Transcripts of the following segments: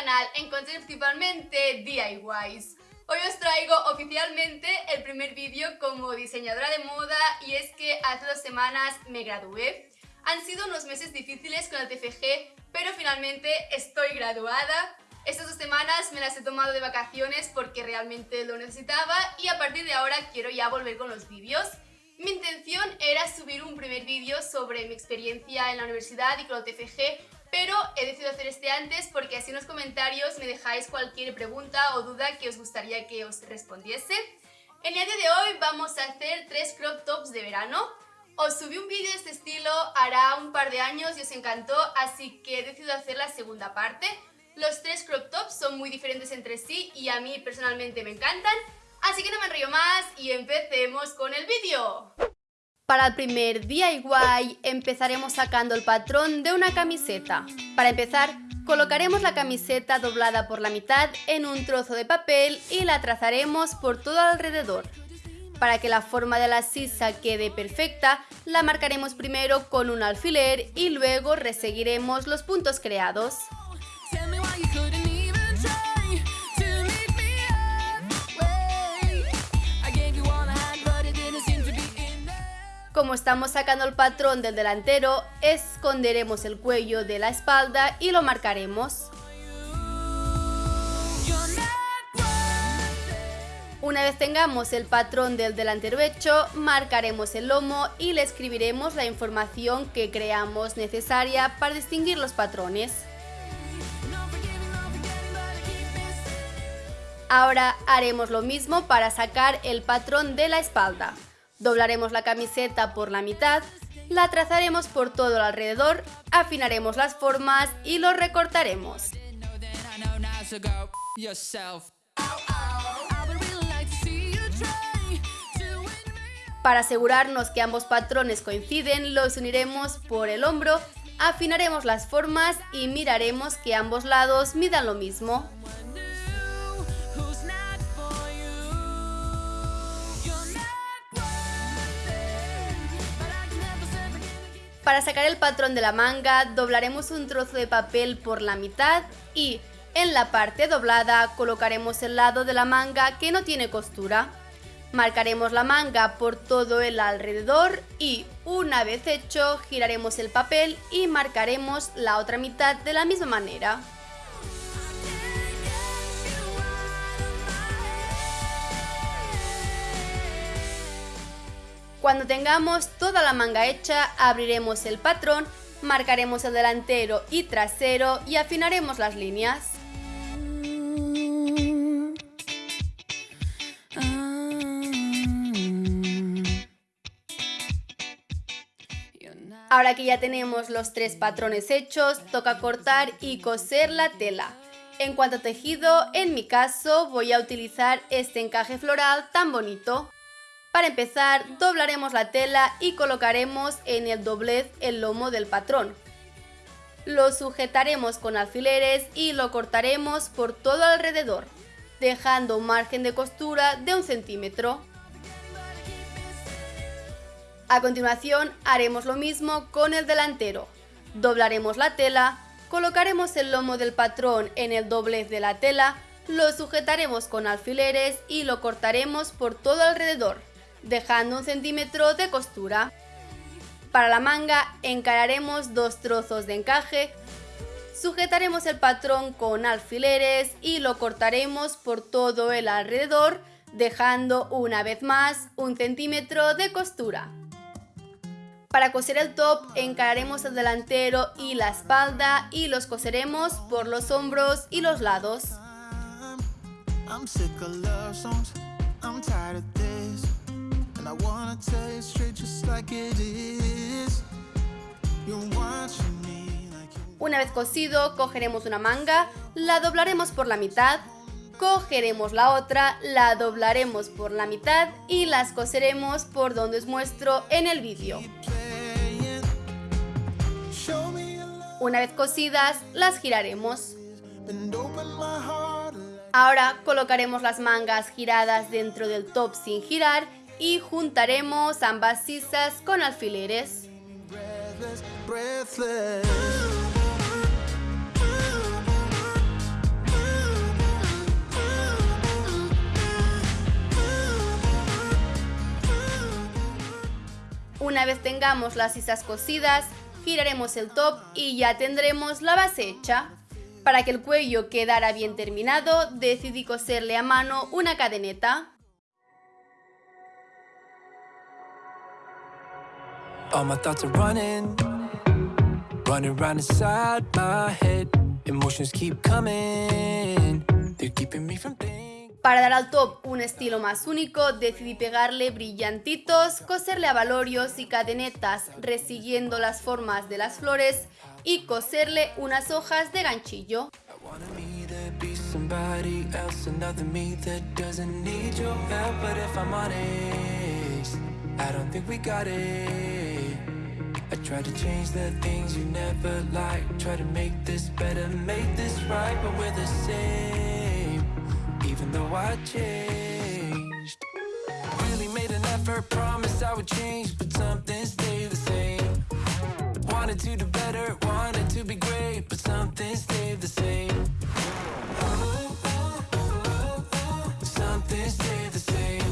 canal encontré principalmente DIYs. Hoy os traigo oficialmente el primer vídeo como diseñadora de moda y es que hace dos semanas me gradué. Han sido unos meses difíciles con el TFG, pero finalmente estoy graduada. Estas dos semanas me las he tomado de vacaciones porque realmente lo necesitaba y a partir de ahora quiero ya volver con los vídeos. Mi intención era subir un primer vídeo sobre mi experiencia en la universidad y con el TFG, pero he decidido hacer este antes porque así en los comentarios me dejáis cualquier pregunta o duda que os gustaría que os respondiese. En el día de hoy vamos a hacer tres crop tops de verano. Os subí un vídeo de este estilo hará un par de años y os encantó, así que he decidido hacer la segunda parte. Los tres crop tops son muy diferentes entre sí y a mí personalmente me encantan, Así que no me enrollo más y empecemos con el vídeo. Para el primer DIY empezaremos sacando el patrón de una camiseta. Para empezar, colocaremos la camiseta doblada por la mitad en un trozo de papel y la trazaremos por todo alrededor. Para que la forma de la sisa quede perfecta, la marcaremos primero con un alfiler y luego reseguiremos los puntos creados. Como estamos sacando el patrón del delantero, esconderemos el cuello de la espalda y lo marcaremos. Una vez tengamos el patrón del delantero hecho, marcaremos el lomo y le escribiremos la información que creamos necesaria para distinguir los patrones. Ahora haremos lo mismo para sacar el patrón de la espalda. Doblaremos la camiseta por la mitad, la trazaremos por todo el alrededor, afinaremos las formas y lo recortaremos. Para asegurarnos que ambos patrones coinciden, los uniremos por el hombro, afinaremos las formas y miraremos que ambos lados midan lo mismo. Para sacar el patrón de la manga, doblaremos un trozo de papel por la mitad y en la parte doblada colocaremos el lado de la manga que no tiene costura. Marcaremos la manga por todo el alrededor y una vez hecho giraremos el papel y marcaremos la otra mitad de la misma manera. Cuando tengamos toda la manga hecha, abriremos el patrón, marcaremos el delantero y trasero y afinaremos las líneas. Ahora que ya tenemos los tres patrones hechos, toca cortar y coser la tela. En cuanto a tejido, en mi caso voy a utilizar este encaje floral tan bonito. Para empezar, doblaremos la tela y colocaremos en el doblez el lomo del patrón. Lo sujetaremos con alfileres y lo cortaremos por todo alrededor, dejando un margen de costura de un centímetro. A continuación haremos lo mismo con el delantero. Doblaremos la tela, colocaremos el lomo del patrón en el doblez de la tela, lo sujetaremos con alfileres y lo cortaremos por todo alrededor dejando un centímetro de costura. Para la manga encararemos dos trozos de encaje, sujetaremos el patrón con alfileres y lo cortaremos por todo el alrededor, dejando una vez más un centímetro de costura. Para coser el top encararemos el delantero y la espalda y los coseremos por los hombros y los lados. Una vez cosido, cogeremos una manga, la doblaremos por la mitad, cogeremos la otra, la doblaremos por la mitad y las coseremos por donde os muestro en el vídeo. Una vez cosidas, las giraremos. Ahora colocaremos las mangas giradas dentro del top sin girar y juntaremos ambas sisas con alfileres. Una vez tengamos las sisas cosidas, giraremos el top y ya tendremos la base hecha. Para que el cuello quedara bien terminado, decidí coserle a mano una cadeneta. Para dar al top un estilo más único, decidí pegarle brillantitos, coserle abalorios y cadenetas, resiguiendo las formas de las flores y coserle unas hojas de ganchillo. I try to change the things you never liked. Try to make this better, make this right But we're the same. Even though I changed. Really made an effort, promised I would change But something stayed the same. Wanted to do better, wanted to be great But something stayed the same. Something stayed the same.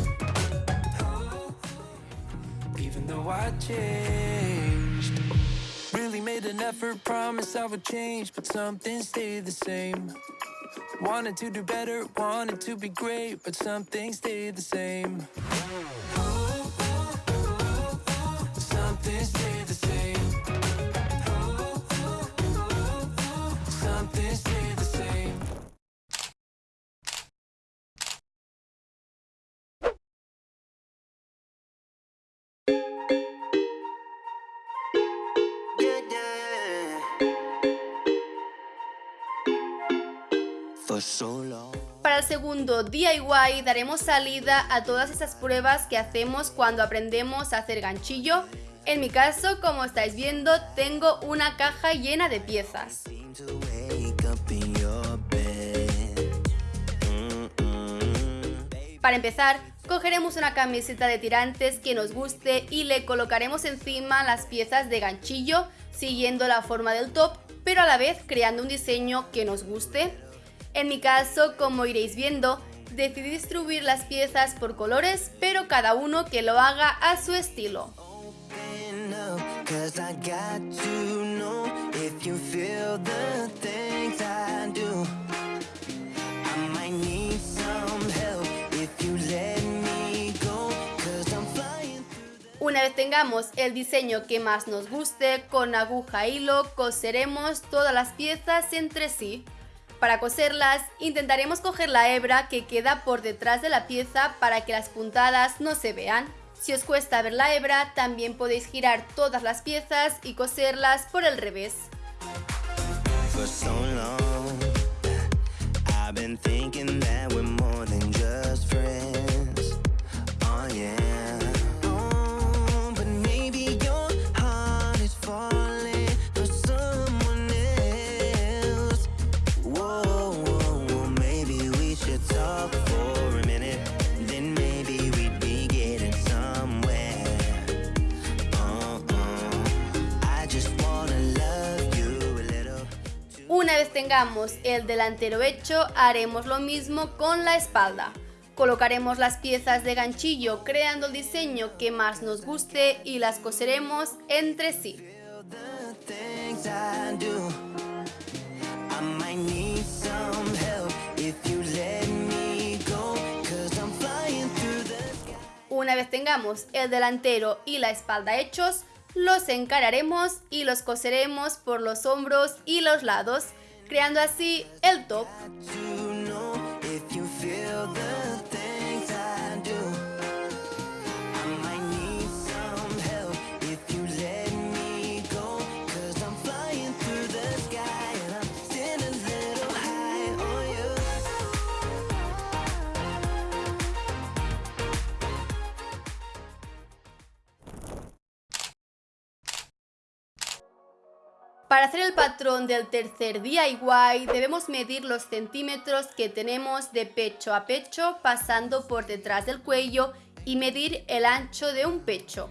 Even though I changed Really made an effort, promise I would change But something stayed the same. Wanted to do better, wanted to be great But something stayed the same Para el segundo DIY daremos salida a todas esas pruebas que hacemos cuando aprendemos a hacer ganchillo. En mi caso, como estáis viendo, tengo una caja llena de piezas. Para empezar, cogeremos una camiseta de tirantes que nos guste y le colocaremos encima las piezas de ganchillo siguiendo la forma del top, pero a la vez creando un diseño que nos guste. En mi caso, como iréis viendo, decidí distribuir las piezas por colores, pero cada uno que lo haga a su estilo. Una vez tengamos el diseño que más nos guste, con aguja e hilo coseremos todas las piezas entre sí. Para coserlas, intentaremos coger la hebra que queda por detrás de la pieza para que las puntadas no se vean. Si os cuesta ver la hebra, también podéis girar todas las piezas y coserlas por el revés. Tengamos el delantero hecho, haremos lo mismo con la espalda. Colocaremos las piezas de ganchillo creando el diseño que más nos guste y las coseremos entre sí. Una vez tengamos el delantero y la espalda hechos, los encararemos y los coseremos por los hombros y los lados, creando así el top. Para hacer el patrón del tercer DIY debemos medir los centímetros que tenemos de pecho a pecho pasando por detrás del cuello y medir el ancho de un pecho.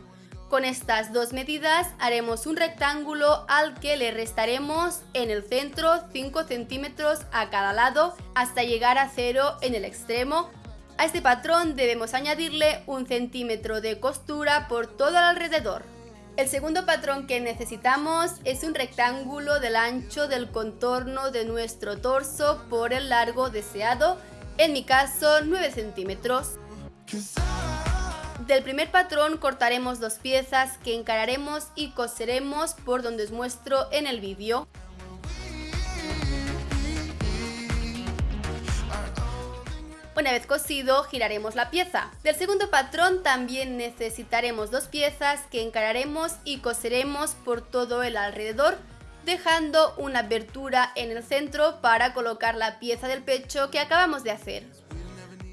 Con estas dos medidas haremos un rectángulo al que le restaremos en el centro 5 centímetros a cada lado hasta llegar a cero en el extremo. A este patrón debemos añadirle un centímetro de costura por todo el alrededor. El segundo patrón que necesitamos es un rectángulo del ancho del contorno de nuestro torso por el largo deseado, en mi caso 9 centímetros. Del primer patrón cortaremos dos piezas que encararemos y coseremos por donde os muestro en el vídeo. Una vez cosido, giraremos la pieza. Del segundo patrón también necesitaremos dos piezas que encararemos y coseremos por todo el alrededor, dejando una abertura en el centro para colocar la pieza del pecho que acabamos de hacer.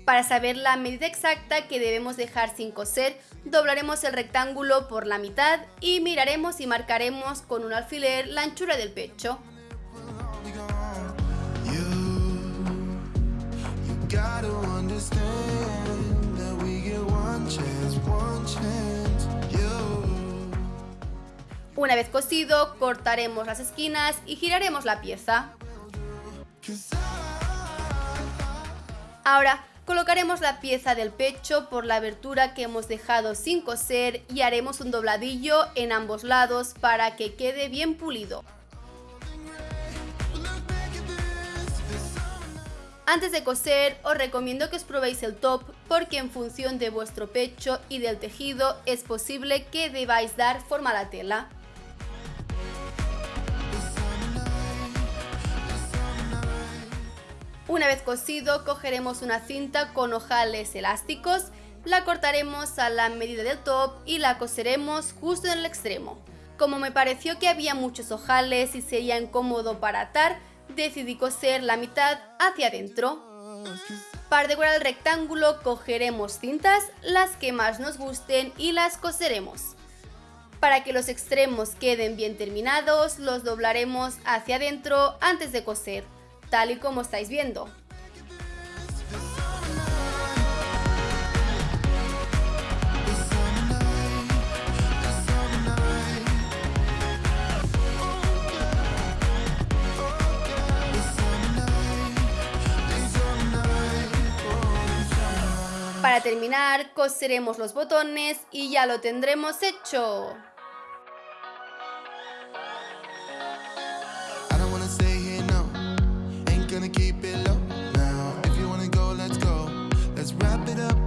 Para saber la medida exacta que debemos dejar sin coser, doblaremos el rectángulo por la mitad y miraremos y marcaremos con un alfiler la anchura del pecho. Una vez cosido, cortaremos las esquinas y giraremos la pieza. Ahora, colocaremos la pieza del pecho por la abertura que hemos dejado sin coser y haremos un dobladillo en ambos lados para que quede bien pulido. Antes de coser os recomiendo que os probéis el top porque en función de vuestro pecho y del tejido es posible que debáis dar forma a la tela. Una vez cosido cogeremos una cinta con ojales elásticos, la cortaremos a la medida del top y la coseremos justo en el extremo. Como me pareció que había muchos ojales y sería incómodo para atar, decidí coser la mitad hacia adentro. Para decorar el rectángulo cogeremos cintas, las que más nos gusten y las coseremos. Para que los extremos queden bien terminados, los doblaremos hacia adentro antes de coser, tal y como estáis viendo. Para terminar, coseremos los botones y ya lo tendremos hecho. wrap it up